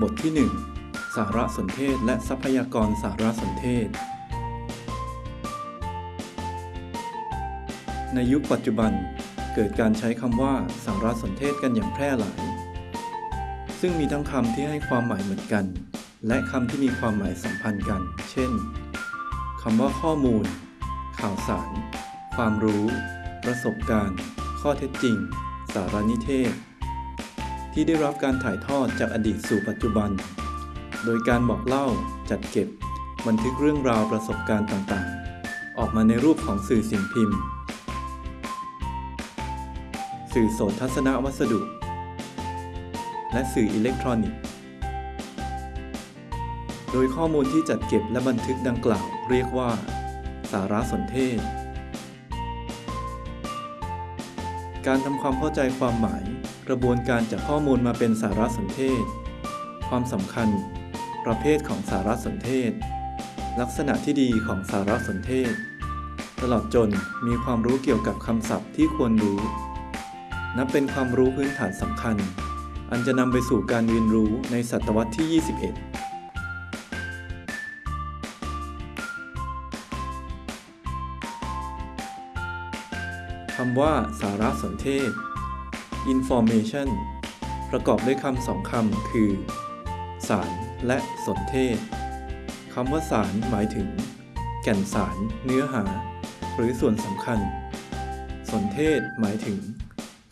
บทที่ 1 สารสนเทศและทรัพยากรสารสนเทศ ในยุคปัจจุบันเกิดการใช้คำว่าสารสนเทศกันอย่างแพร่หลาย ซึ่งมีทั้งคำที่ให้ความหมายเหมือนกัน และคำที่มีความหมายสัมพันธ์กัน เช่นคำว่าข้อมูล ข่าวสาร ความรู้ ประสบการณ์ ข้อเท็จจริง สารนิเทศ ที่ได้รับการถ่ายทอดจากอดีตสู่ปัจจุบัน โดยการบอกเล่าจัดเก็บ บันทึกเรื่องราวประสบการณ์ต่างๆ ออกมาในรูปของสื่อสิ่งพิมพ์ สื่อโสตทัศนวัสดุ และสื่ออิเล็กทรอนิกส์ โดยข้อมูลที่จัดเก็บและบันทึกดังกล่าวเรียกว่า สารสนเทศ การทำความเข้าใจความหมาย ระบวนการจากข้อมูลมาเป็นสารสนเทศ ความสำคัญ ประเภทของสารสนเทศ ลักษณะที่ดีของสารสนเทศ ตลอดจนมีความรู้เกี่ยวกับคำศัพท์ที่ควรรู้ นับเป็นความรู้พื้นฐานสำคัญ อันจะนำไปสู่การเรียนรู้ในศตวรรษที่ 21คำว่าสารสนเทศ information ประกอบด้วยคำสองคำคือ สารและสนเทศคำว่าสารหมายถึง แก่นสาร เนื้อหา หรือส่วนสำคัญ สนเทศหมายถึง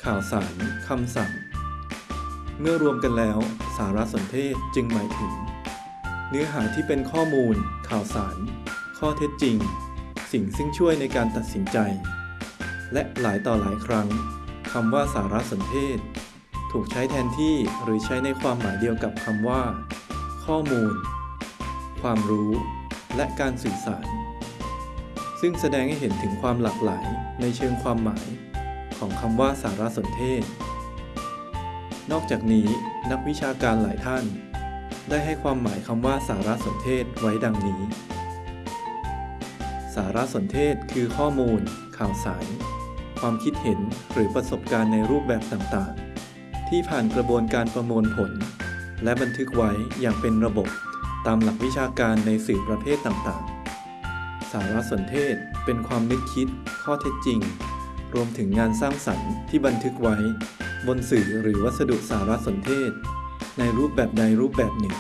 ข่าวสารคำสั่ง เมื่อรวมกันแล้ว สารสนเทศจึงหมายถึง เนื้อหาที่เป็นข้อมูล ข่าวสาร ข้อเท็จจริง สิ่งซึ่งช่วยในการตัดสินใจ และหลายต่อหลายครั้ง คำว่าสารสนเทศ ถูกใช้แทนที่หรือใช้ในความหมายเดียวกับคำว่า ข้อมูล ความรู้ และการสื่อสาร ซึ่งแสดงให้เห็นถึงความหลากหลายในเชิงความหมาย ของคำว่าสารสนเทศ นอกจากนี้นักวิชาการหลายท่าน ได้ให้ความหมายคำว่าสารสนเทศไว้ดังนี้ สารสนเทศคือข้อมูล ข่าวสาร ความคิดเห็นหรือประสบการณ์ในรูปแบบต่างๆ ที่ผ่านกระบวนการประมวลผล และบันทึกไว้อย่างเป็นระบบตามหลักวิชาการในสื่อประเภทต่างๆ สารสนเทศเป็นความนึกคิด ข้อเท็จจริง รวมถึงงานสร้างสรรค์ที่บันทึกไว้ บนสื่อหรือวัสดุสารสนเทศ ในรูปแบบใดรูปแบบหนึ่ง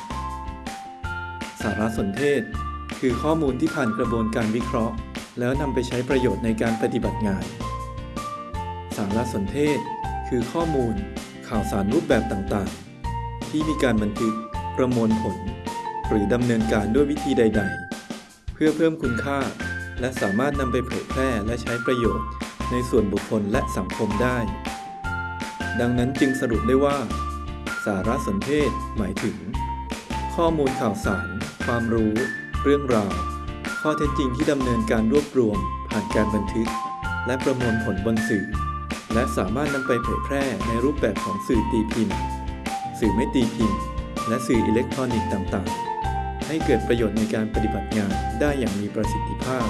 สารสนเทศ คือข้อมูลที่ผ่านกระบวนการวิเคราะห์ แล้วนำไปใช้ประโยชน์ในการปฏิบัติงานารสนเทศ คือข้อมูล ข่าวสารรูปแบบต่างๆ ที่มีการบันทึก ประมวลผล หรือดำเนินการด้วยวิธีใด ๆ เพื่อเพิ่มคุณค่า และสามารถนำไปเผยแพร่และใช้ประโยชน์ ในส่วนบุคคลและสังคมได้ ดังนั้นจึงสรุปได้ว่า สารสนเทศหมายถึง ข้อมูลข่าวสาร ความรู้ เรื่องราว ข้อเท็จจริงที่ดำเนินการรวบรวม ผ่านการบันทึกและประมวลผลบนสื่อ และสามารถนำไปเผยแพร่ในรูปแบบของสื่อตีพิมพ์ สื่อไม่ตีพิมพ์ และสื่ออิเล็กทรอนิกส์ต่างๆ ให้เกิดประโยชน์ในการปฏิบัติงานได้อย่างมีประสิทธิภาพ